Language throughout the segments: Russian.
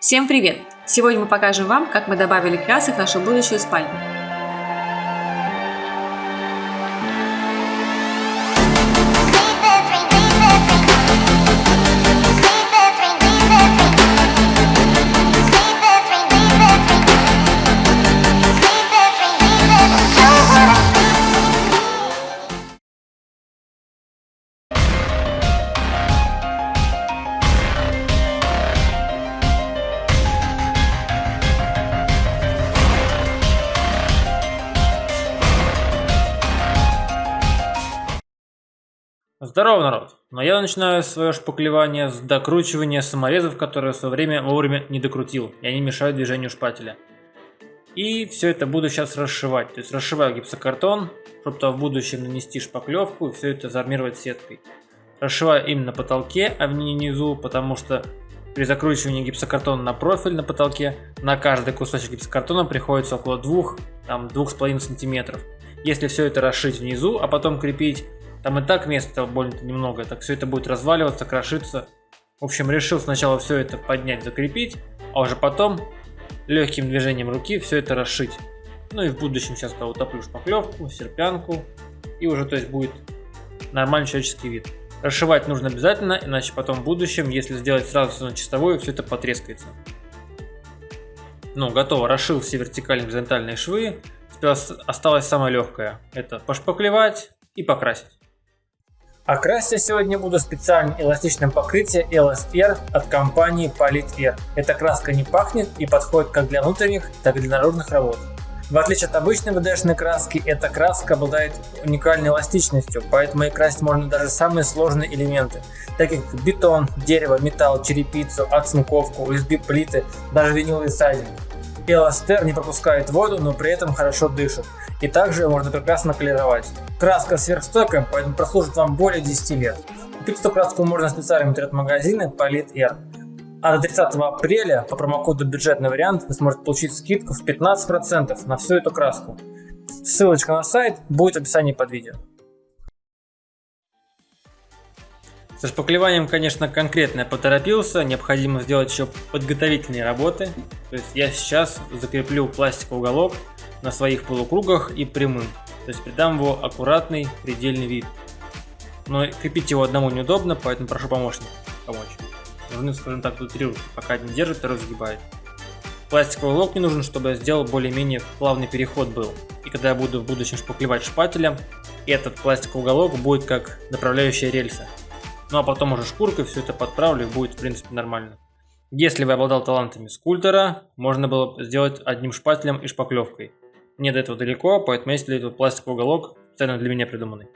Всем привет! Сегодня мы покажем вам, как мы добавили красок в нашу будущую спальню. Здорово, народ! Но я начинаю свое шпаклевание с докручивания саморезов, которые в свое время вовремя не докрутил, и они мешают движению шпателя. И все это буду сейчас расшивать. То есть расшиваю гипсокартон, чтобы то в будущем нанести шпаклевку и все это заармировать сеткой. Расшиваю именно на потолке, а не внизу, потому что при закручивании гипсокартона на профиль на потолке на каждый кусочек гипсокартона приходится около 2-2,5 см. Если все это расшить внизу, а потом крепить, там и так места больно немного, так все это будет разваливаться, крошиться. В общем, решил сначала все это поднять, закрепить, а уже потом легким движением руки все это расшить. Ну и в будущем сейчас я утоплю шпаклевку, серпянку, и уже то есть будет нормальный человеческий вид. Расшивать нужно обязательно, иначе потом в будущем, если сделать сразу все на чистовую, все это потрескается. Ну, готово, расшил все вертикальные горизонтальные швы. Теперь осталось самое легкое. Это пошпаклевать и покрасить. А красить я сегодня буду специальным эластичным покрытием LSR от компании Polite Эта краска не пахнет и подходит как для внутренних, так и для наружных работ. В отличие от обычной ВДшной краски, эта краска обладает уникальной эластичностью, поэтому и красить можно даже самые сложные элементы, такие как бетон, дерево, металл, черепицу, оцинковку, USB-плиты, даже виниловый сайдинг. Эластер не пропускает воду, но при этом хорошо дышит. И также можно прекрасно колеровать. Краска сверхстойкая, поэтому прослужит вам более 10 лет. Купить эту краску можно в специальном интернет-магазине Polit. А до 30 апреля по промокоду бюджетный вариант вы сможете получить скидку в 15% на всю эту краску. Ссылочка на сайт будет в описании под видео. Со шпаклеванием, конечно, конкретно я поторопился, необходимо сделать еще подготовительные работы. То есть я сейчас закреплю пластиковый уголок на своих полукругах и прямым. То есть придам его аккуратный предельный вид. Но крепить его одному неудобно, поэтому прошу помощника помочь. Нужны, скажем так, тут три руки, пока один держит, второй сгибает. Пластиковый уголок мне нужен, чтобы я сделал более-менее плавный переход был. И когда я буду в будущем шпаклевать шпателем, этот пластиковый уголок будет как направляющая рельса. Ну а потом уже шкуркой все это подправлю и будет в принципе нормально. Если вы обладал талантами скульптора, можно было сделать одним шпателем и шпаклевкой. Мне до этого далеко, поэтому есть для этого пластиковый уголок, специально для меня придуманный.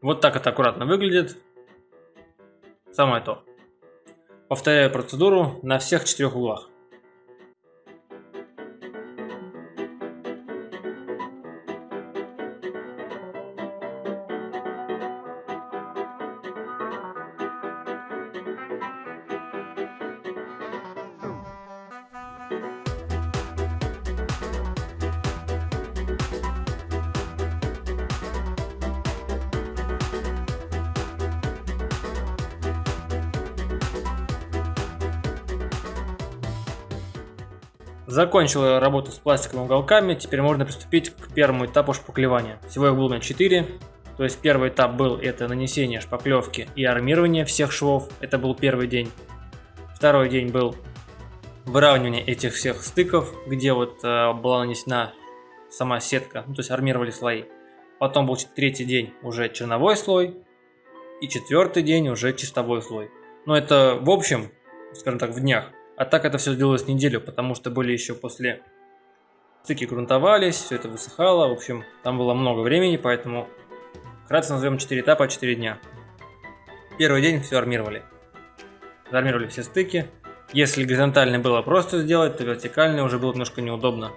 Вот так это аккуратно выглядит. Самое то. Повторяю процедуру на всех четырех углах. Закончил работу с пластиковыми уголками, теперь можно приступить к первому этапу шпаклевания. Всего их было на 4. То есть первый этап был это нанесение шпаклевки и армирование всех швов. Это был первый день. Второй день был выравнивание этих всех стыков, где вот э, была нанесена сама сетка, ну, то есть армировали слои. Потом был третий день уже черновой слой. И четвертый день уже чистовой слой. Но это в общем, скажем так, в днях. А так это все длилось неделю, потому что были еще после стыки грунтовались, все это высыхало. В общем, там было много времени, поэтому вкратце назовем 4 этапа, 4 дня. Первый день все армировали. Армировали все стыки. Если горизонтальный было просто сделать, то вертикальный уже было немножко неудобно.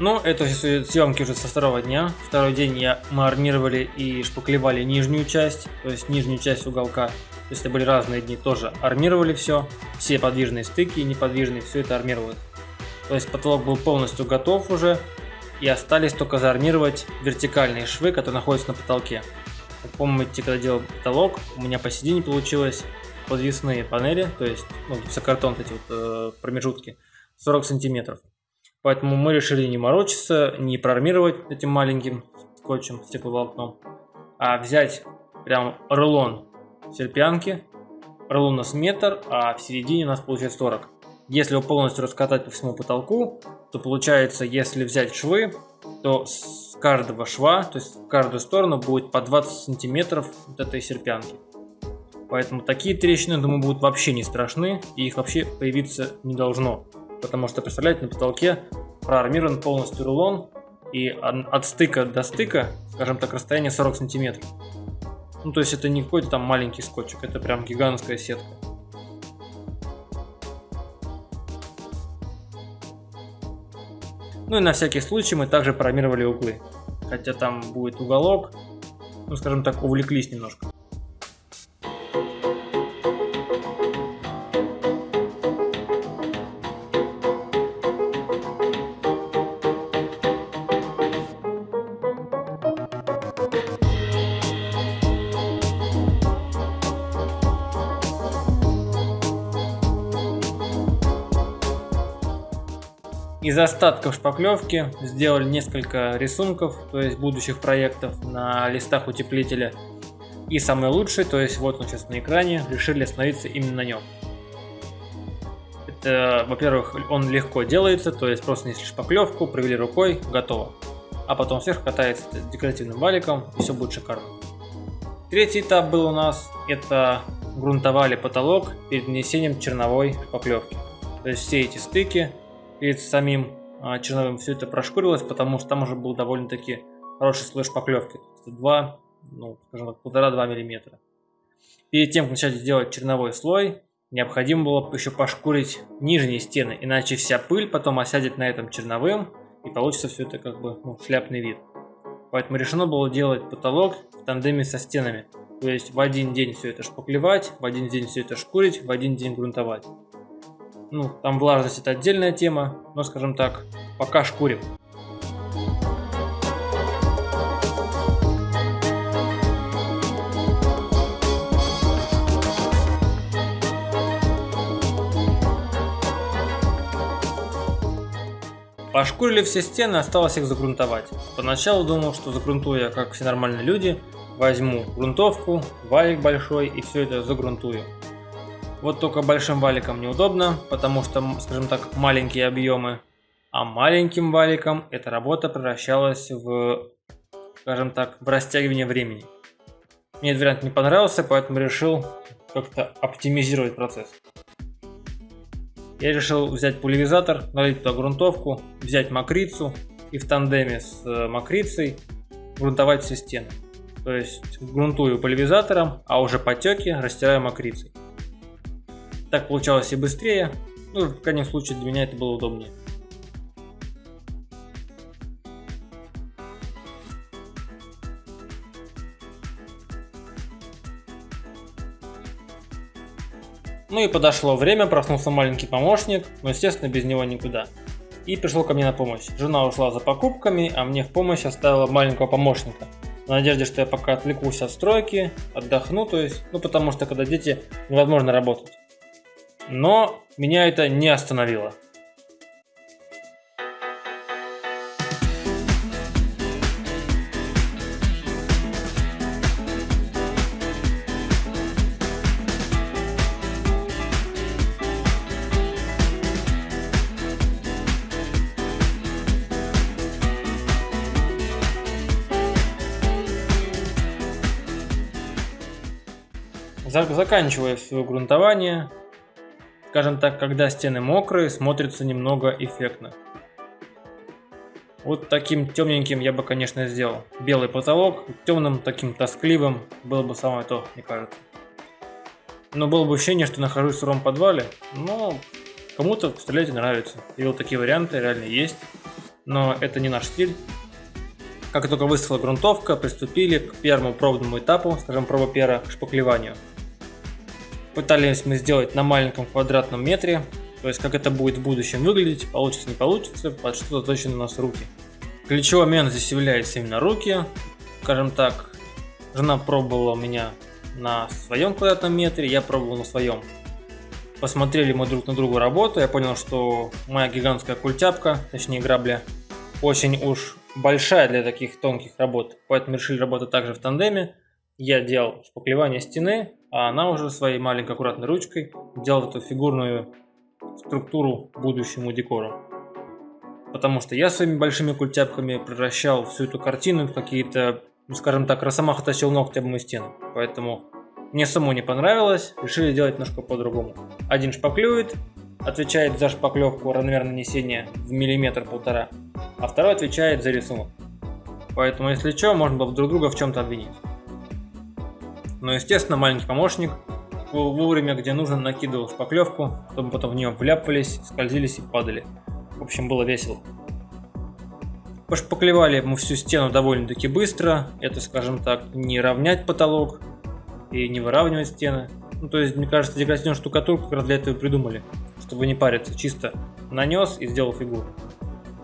Ну, это съемки уже со второго дня. Второй день я, мы армировали и шпаклевали нижнюю часть, то есть нижнюю часть уголка. То есть это были разные дни, тоже армировали все. Все подвижные стыки и неподвижные, все это армировалось. То есть потолок был полностью готов уже. И остались только заармировать вертикальные швы, которые находятся на потолке. Как помните, когда делал потолок, у меня посередине получилось подвесные панели, то есть ну, гипсокартон, эти вот э, промежутки, 40 сантиметров. Поэтому мы решили не морочиться, не проармировать этим маленьким скотчем, стекловолокном, а взять прям рулон серпянки. Рулон у нас метр, а в середине у нас получается 40. Если его полностью раскатать по всему потолку, то получается, если взять швы, то с каждого шва, то есть в каждую сторону будет по 20 сантиметров вот этой серпянки. Поэтому такие трещины, думаю, будут вообще не страшны, и их вообще появиться не должно. Потому что, представляете, на потолке проармирован полностью рулон, и от стыка до стыка, скажем так, расстояние 40 сантиметров. Ну, то есть это не какой-то там маленький скотчик, это прям гигантская сетка. Ну и на всякий случай мы также программировали углы. Хотя там будет уголок, ну скажем так, увлеклись немножко. Из остатков шпаклевки сделали несколько рисунков, то есть будущих проектов на листах утеплителя. И самый лучший, то есть вот он сейчас на экране, решили остановиться именно на нем. Это, во-первых, он легко делается, то есть просто несли шпаклевку, провели рукой, готово. А потом сверху катается декоративным валиком, и все будет шикарно. Третий этап был у нас, это грунтовали потолок перед нанесением черновой шпаклевки. То есть все эти стыки перед самим а, черновым все это прошкурилось, потому что там уже был довольно-таки хороший слой шпаклевки. 2, ну, скажем так, полтора-два миллиметра. Перед тем, как начать делать черновой слой, необходимо было еще пошкурить нижние стены, иначе вся пыль потом осядет на этом черновым, и получится все это как бы ну, шляпный вид. Поэтому решено было делать потолок в тандеме со стенами. То есть в один день все это шпаклевать, в один день все это шкурить, в один день грунтовать. Ну, там влажность это отдельная тема, но, скажем так, пока шкурим. Пошкурили все стены, осталось их загрунтовать. Поначалу думал, что загрунтую я, как все нормальные люди, возьму грунтовку, валик большой и все это загрунтую. Вот только большим валиком неудобно, потому что, скажем так, маленькие объемы. А маленьким валиком эта работа превращалась в, скажем так, в растягивание времени. Мне этот вариант не понравился, поэтому решил как-то оптимизировать процесс. Я решил взять пульверизатор, налить туда грунтовку, взять макрицу и в тандеме с э, макрицей грунтовать все стены. То есть грунтую пульверизатором, а уже потеки растираю макрицей. Так получалось и быстрее, ну, в крайнем случае для меня это было удобнее. Ну и подошло время, проснулся маленький помощник, но естественно без него никуда. И пришел ко мне на помощь. Жена ушла за покупками, а мне в помощь оставила маленького помощника. В надежде, что я пока отвлекусь от стройки, отдохну, то есть, ну потому что когда дети невозможно работать. Но меня это не остановило. Заканчивая свое грунтование, Скажем так, когда стены мокрые, смотрится немного эффектно. Вот таким темненьким я бы, конечно, сделал. Белый потолок, темным, таким тоскливым, было бы самое то, мне кажется. Но было бы ощущение, что нахожусь в сыром подвале, но кому-то, представляете, нравится. И вот такие варианты реально есть. но это не наш стиль. Как только высохла грунтовка, приступили к первому пробному этапу, скажем, проба пера, к шпаклеванию. Пытались мы сделать на маленьком квадратном метре, то есть как это будет в будущем выглядеть, получится не получится, под что точно у нас руки. Ключевой момент здесь является именно руки. Скажем так, жена пробовала у меня на своем квадратном метре, я пробовал на своем. Посмотрели мы друг на другу работу, я понял, что моя гигантская культяпка, точнее грабля, очень уж большая для таких тонких работ, поэтому решили работать также в тандеме. Я делал шпаклевание стены, а она уже своей маленькой аккуратной ручкой делала эту фигурную структуру будущему декору. Потому что я своими большими культяпками превращал всю эту картину в какие-то, ну, скажем так, росомаха тащил ногти об мою стену. Поэтому мне самому не понравилось, решили делать немножко по-другому. Один шпаклюет, отвечает за шпаклевку равномерно нанесения в миллиметр-полтора, а второй отвечает за рисунок. Поэтому, если что, можно было друг друга в чем-то обвинить. Но, естественно, маленький помощник вовремя, где нужно, накидывал шпаклевку, чтобы потом в нее вляпывались, скользились и падали. В общем, было весело. Пошпаклевали мы всю стену довольно-таки быстро. Это, скажем так, не равнять потолок и не выравнивать стены. Ну, то есть, мне кажется, декоративную штукатурку как раз для этого придумали, чтобы не париться. Чисто нанес и сделал фигуру.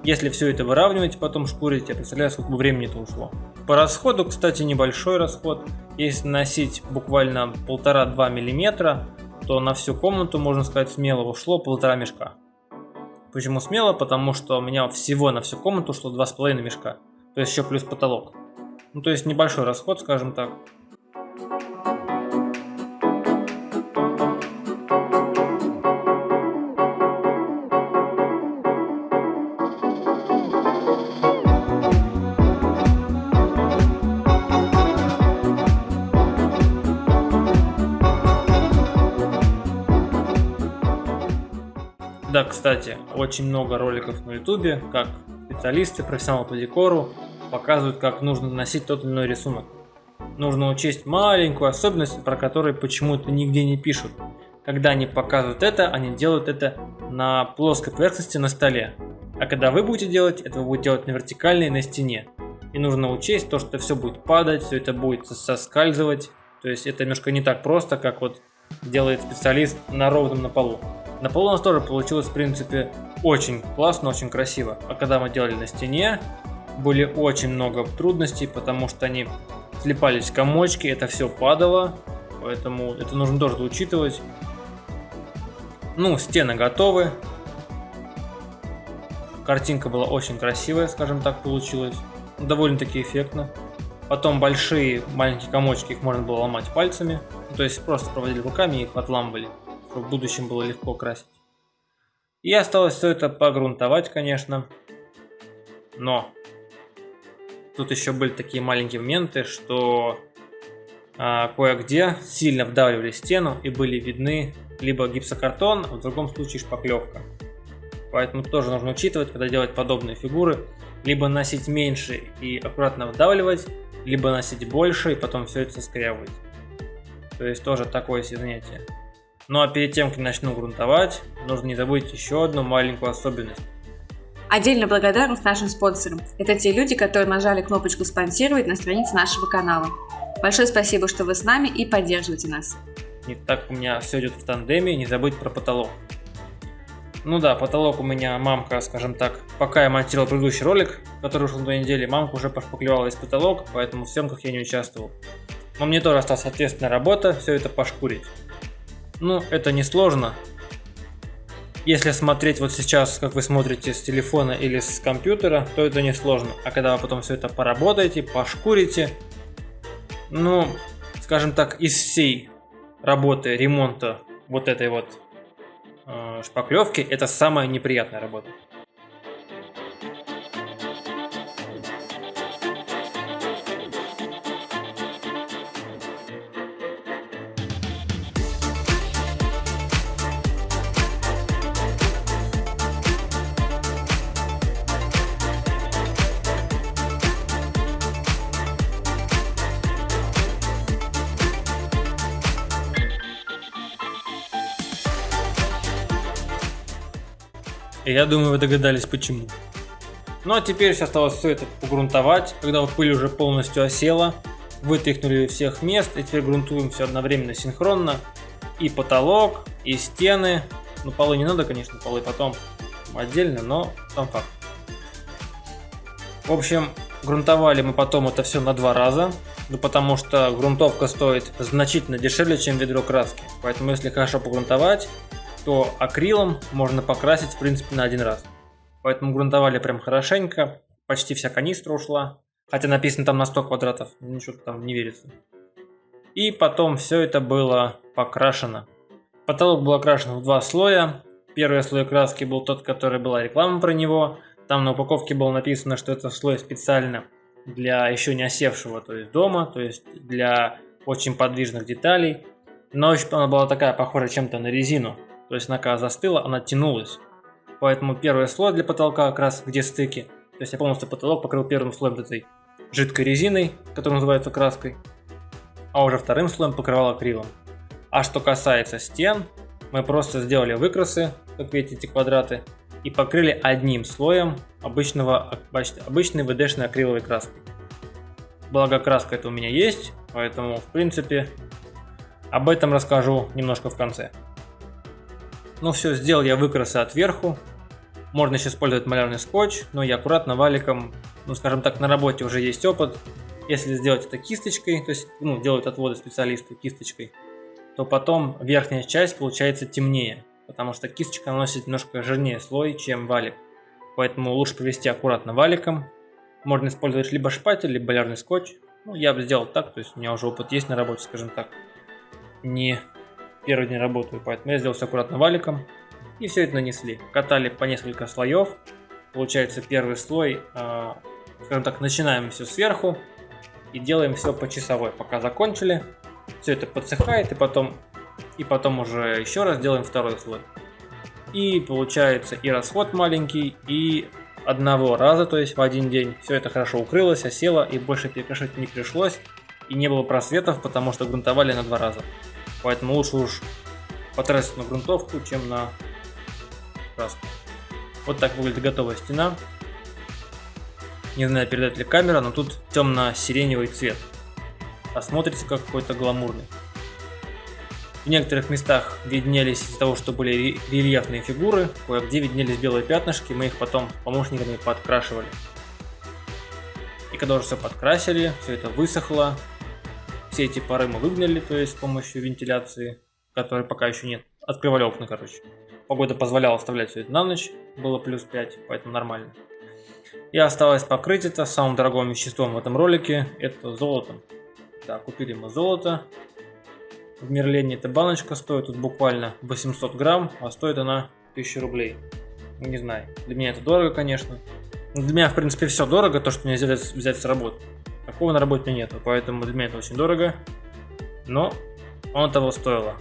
Если все это выравнивать, потом шкурить, я представляю, сколько времени это ушло. По расходу, кстати, небольшой расход. Если носить буквально 1,5-2 мм, то на всю комнату, можно сказать, смело ушло полтора мешка. Почему смело? Потому что у меня всего на всю комнату ушло 2,5 мешка. То есть еще плюс потолок. Ну, то есть небольшой расход, скажем так. Кстати, очень много роликов на ютубе, как специалисты, профессионалы по декору показывают, как нужно наносить тот или иной рисунок. Нужно учесть маленькую особенность, про которую почему-то нигде не пишут. Когда они показывают это, они делают это на плоской поверхности на столе. А когда вы будете делать, это вы будете делать на вертикальной на стене. И нужно учесть то, что все будет падать, все это будет соскальзывать. То есть это немножко не так просто, как вот делает специалист на ровном на полу. На нас тоже получилось, в принципе, очень классно, очень красиво. А когда мы делали на стене, были очень много трудностей, потому что они слепались комочки, это все падало, поэтому это нужно тоже учитывать. Ну, стены готовы. Картинка была очень красивая, скажем так, получилась. Довольно-таки эффектно. Потом большие маленькие комочки, их можно было ломать пальцами. То есть просто проводили руками и их отламывали в будущем было легко красить. И осталось все это погрунтовать, конечно. Но тут еще были такие маленькие моменты, что а, кое-где сильно вдавливали стену и были видны либо гипсокартон, а в другом случае шпаклевка. Поэтому тоже нужно учитывать, когда делать подобные фигуры, либо носить меньше и аккуратно вдавливать, либо носить больше и потом все это соскрябывать. То есть тоже такое занятие. Ну а перед тем, как начну грунтовать, нужно не забыть еще одну маленькую особенность. Отдельно благодарность нашим спонсорам. Это те люди, которые нажали кнопочку «Спонсировать» на странице нашего канала. Большое спасибо, что вы с нами и поддерживаете нас. Не так у меня все идет в тандеме, не забыть про потолок. Ну да, потолок у меня мамка, скажем так, пока я монтировал предыдущий ролик, который ушел на недели, мамка уже пошпаклевала весь потолок, поэтому в съемках я не участвовал. Но мне тоже осталась ответственная работа, все это пошкурить. Ну, это не сложно. Если смотреть вот сейчас, как вы смотрите с телефона или с компьютера, то это не сложно. А когда вы потом все это поработаете, пошкурите, ну, скажем так, из всей работы, ремонта вот этой вот э, шпаклевки, это самая неприятная работа. Я думаю, вы догадались почему. Ну а теперь все осталось все это погрунтовать, когда вот пыль уже полностью осела. Вытряхнули всех мест, и теперь грунтуем все одновременно синхронно. И потолок, и стены. Ну полы не надо, конечно, полы потом отдельно, но сам факт. В общем, грунтовали мы потом это все на два раза. Ну потому что грунтовка стоит значительно дешевле, чем ведро краски. Поэтому если хорошо погрунтовать, то акрилом можно покрасить в принципе на один раз. Поэтому грунтовали прям хорошенько. Почти вся канистра ушла. Хотя написано там на 100 квадратов. Ничего там не верится. И потом все это было покрашено. Потолок был окрашен в два слоя. Первый слой краски был тот, который была реклама про него. Там на упаковке было написано, что это слой специально для еще не осевшего, то есть дома, то есть для очень подвижных деталей. Но она была такая, похожа чем-то на резину. То есть она когда застыла, она тянулась. Поэтому первый слой для потолка как раз где стыки. То есть я полностью потолок покрыл первым слоем этой жидкой резиной, которая называется краской. А уже вторым слоем покрывал акрилом. А что касается стен, мы просто сделали выкрасы, как видите эти квадраты, и покрыли одним слоем обычного, обычной ВДшной акриловой краской. Благо краска это у меня есть, поэтому в принципе об этом расскажу немножко в конце. Ну все, сделал я выкрасы отверху, можно еще использовать малярный скотч, но я аккуратно валиком, ну скажем так, на работе уже есть опыт. Если сделать это кисточкой, то есть ну, делают отводы специалисты кисточкой, то потом верхняя часть получается темнее, потому что кисточка наносит немножко жирнее слой, чем валик. Поэтому лучше провести аккуратно валиком. Можно использовать либо шпатель, либо малярный скотч. Ну, я бы сделал так, то есть у меня уже опыт есть на работе, скажем так. Не первый день работаю, поэтому я сделал все аккуратно валиком. И все это нанесли. Катали по несколько слоев. Получается первый слой, э, скажем так, начинаем все сверху. И делаем все по часовой, пока закончили. Все это подсыхает и потом, и потом уже еще раз делаем второй слой. И получается и расход маленький, и одного раза, то есть в один день, все это хорошо укрылось, осело, и больше перекрашивать не пришлось, и не было просветов, потому что грунтовали на два раза. Поэтому лучше уж потратить на грунтовку, чем на краску. Вот так выглядит готовая стена. Не знаю, передать ли камера, но тут темно-сиреневый цвет. А смотрится как какой-то гламурный. В некоторых местах виднелись из-за того, что были рельефные фигуры, кое-где виднелись белые пятнышки, мы их потом помощниками подкрашивали. И когда уже все подкрасили, все это высохло, все эти пары мы выгнали, то есть с помощью вентиляции, которой пока еще нет. Открывали окна, короче. Погода позволяла оставлять все это на ночь, было плюс 5, поэтому нормально. И осталось покрыть это самым дорогим веществом в этом ролике, это золотом. Да, купили мы золото. В Мерлене эта баночка стоит тут буквально 800 грамм, а стоит она 1000 рублей. Не знаю, для меня это дорого, конечно. Для меня, в принципе, все дорого, то, что нельзя взять с работы. Такого на работе нету, поэтому для меня это очень дорого. Но он того стоило.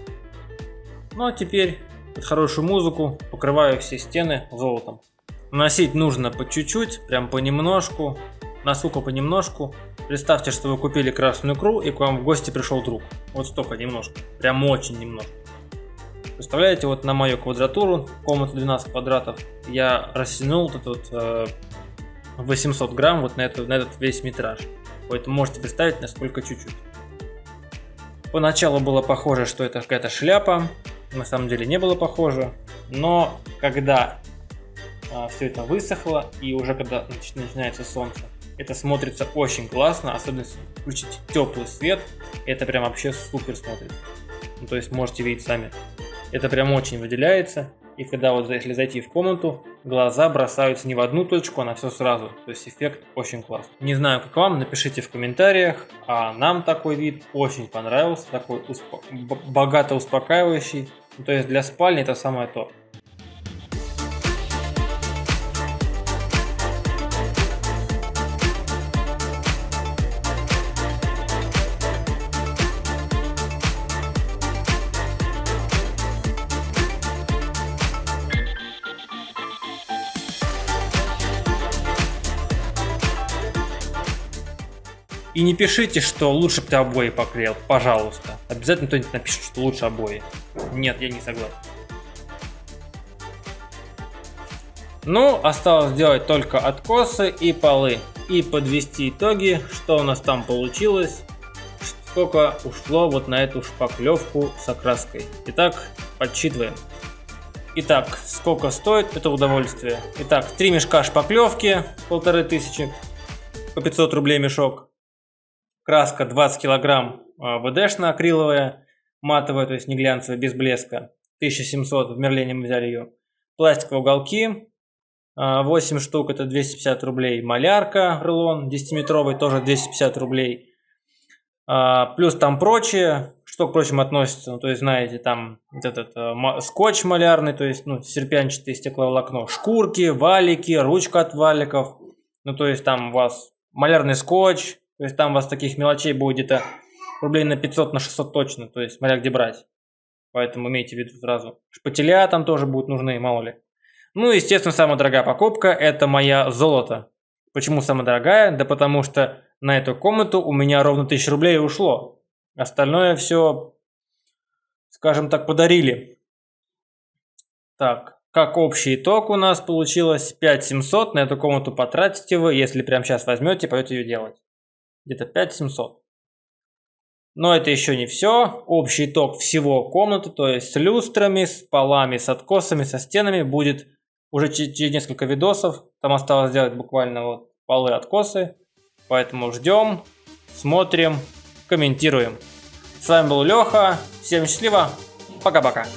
Ну а теперь под хорошую музыку покрываю все стены золотом. Носить нужно по чуть-чуть, прям понемножку, насколько понемножку. Представьте, что вы купили красную икру и к вам в гости пришел друг. Вот столько немножко, прям очень немножко. Представляете, вот на мою квадратуру, комнату 12 квадратов, я растянул вот этот э, 800 грамм вот на, эту, на этот весь метраж. Поэтому можете представить, насколько чуть-чуть. Поначалу было похоже, что это какая-то шляпа, на самом деле не было похоже. Но когда а, все это высохло и уже когда начинается солнце, это смотрится очень классно, особенно если включить теплый свет, это прям вообще супер смотрится. Ну, то есть можете видеть сами. Это прям очень выделяется. И когда вот если зайти в комнату, глаза бросаются не в одну точку, а на все сразу. То есть эффект очень классный. Не знаю, как вам, напишите в комментариях. А нам такой вид очень понравился. Такой успо богато успокаивающий. Ну, то есть для спальни это самое то. И не пишите, что лучше бы ты обои поклеил, пожалуйста. Обязательно кто-нибудь напишет, что лучше обои. Нет, я не согласен. Ну, осталось сделать только откосы и полы. И подвести итоги, что у нас там получилось, сколько ушло вот на эту шпаклевку с окраской. Итак, подсчитываем. Итак, сколько стоит это удовольствие? Итак, три мешка шпаклевки, полторы тысячи, по 500 рублей мешок. Краска 20 килограмм а, ВДшная акриловая, матовая, то есть не глянцевая, без блеска. 1700 в Мерлене мы взяли ее. Пластиковые уголки, 8 а, штук, это 250 рублей. Малярка, рулон 10-метровый, тоже 250 рублей. А, плюс там прочее, что к прочим относится, ну, то есть, знаете, там этот э, скотч малярный, то есть, ну, серпянчатое стекловолокно, шкурки, валики, ручка от валиков, ну, то есть, там у вас малярный скотч, то есть, там у вас таких мелочей будет где-то рублей на 500, на 600 точно, то есть, смотря где брать. Поэтому имейте в виду сразу. Шпателя там тоже будут нужны, мало ли. Ну, естественно, самая дорогая покупка – это моя золото. Почему самая дорогая? Да потому что на эту комнату у меня ровно 1000 рублей ушло. Остальное все, скажем так, подарили. Так, как общий итог у нас получилось 5700. На эту комнату потратите вы, если прямо сейчас возьмете, пойдете ее делать. Где-то 5700. Но это еще не все. Общий итог всего комнаты, то есть с люстрами, с полами, с откосами, со стенами будет уже через несколько видосов. Там осталось сделать буквально вот полы откосы. Поэтому ждем, смотрим, комментируем. С вами был Леха. Всем счастливо. Пока-пока.